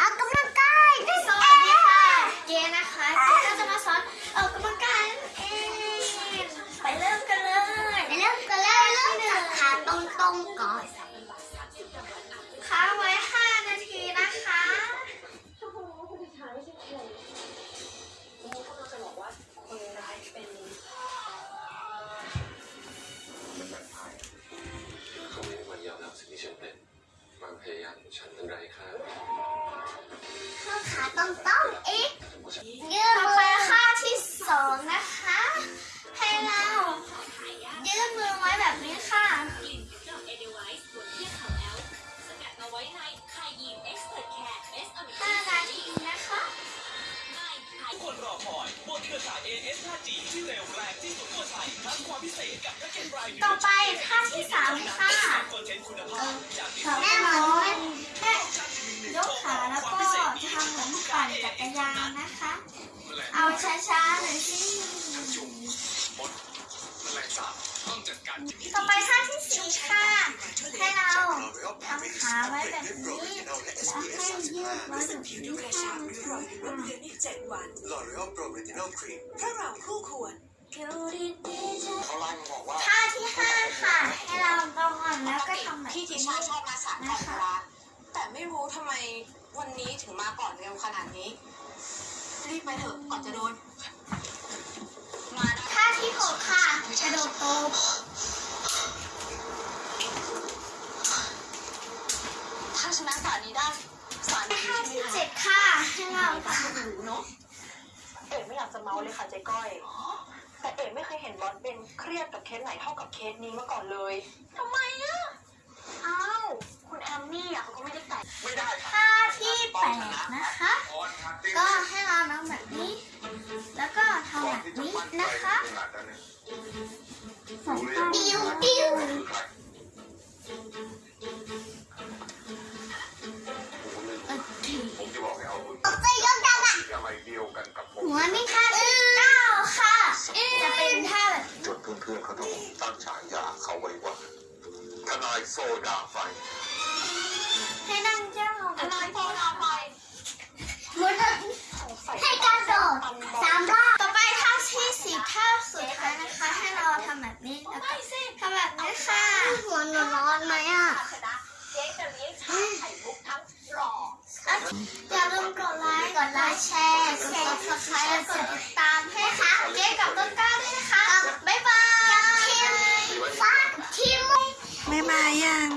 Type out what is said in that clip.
ออกกำลังกายนั่นสเอวัสดีงค่ะเกนะคะเกก็จะมาสอนออกกำลังกายนั่นเองไปเริ่มกันเลยไปเริ่มกันเลยเริ่มจากขาตรงๆก่อนค้างไว้ 5 นาทีนะคะ ทุกคนรอคอยบนเครือข่าย AS 5G ที่เร็วแรงที่สุดทั่วไทยทั้งความพิเศษกับแพ็กเกจรายเดือนต่อไปท่าที่สามค่ะคอนเทนต์คุณภาพจากที่แน่นอนแค่ยกขาแล้วก็จะทำเหมือนปั่นจักรยานนะคะ เอาช้าๆหน่อยสิจุ่มมดแมลงสาบต้องจัดการจิตต่อไปท่าที่สี่ค่ะให้เราทำขาไว้แบบนี้แล้วให้ยืดไว้แบบนี้ค่ะ L'Oréal Pro Retinol Cream เพราะเราคู่ควรเขาไล่มาบอกว่าท่าที่ห้าค่ะ ให้เราตรงก่อนแล้วก็ทำแบบพี่นี้ทิชาชอบมาสายก่อนเวลาแต่ไม่รู้ทำไมวันนี้ถึงมาก่อนเร็วขนาดนี้ รีบไปเถอะก่อนจะโดน มาได้ท่าที่หกค่ะกระโดดโตบถ้าชนะสารนี้ได้สารนี้ท่าใช่ที่ไหมเจ็ดค่ะ ให้เราท เนาะเอกไม่อยาก จะเมาเลยค่ะเจ๊ก้อย แต่เอกไม่เคยเห็นบอสเป็นเครียดกับเคสไหนเท่ากับเคสนี้มาก่อนเลย ทำไมอะ พื่อนๆเขาต้องตั้งฉายาเขาไว้ว่าทนายโซดาไฟให้นั่งย่างลงอะไรพอเราไปหมุนให้กระโดดสามรอบต่อไปท่าที่สิบท่าสุดท้ายนะคะ ให้เราทำแบบนี้แล้วก็ทำแบบนี้ค่ะหัวหนูร้อนไหมอะชนะเจ๊จะเลี้ยงชาไข่มุกทั้งหล่ออย่าลืมกดไลค์ กดไลค์แชร์ กด subscribe และกดติดตามให้ค่ะเก๊กับต้นกล้า ไม่มายัง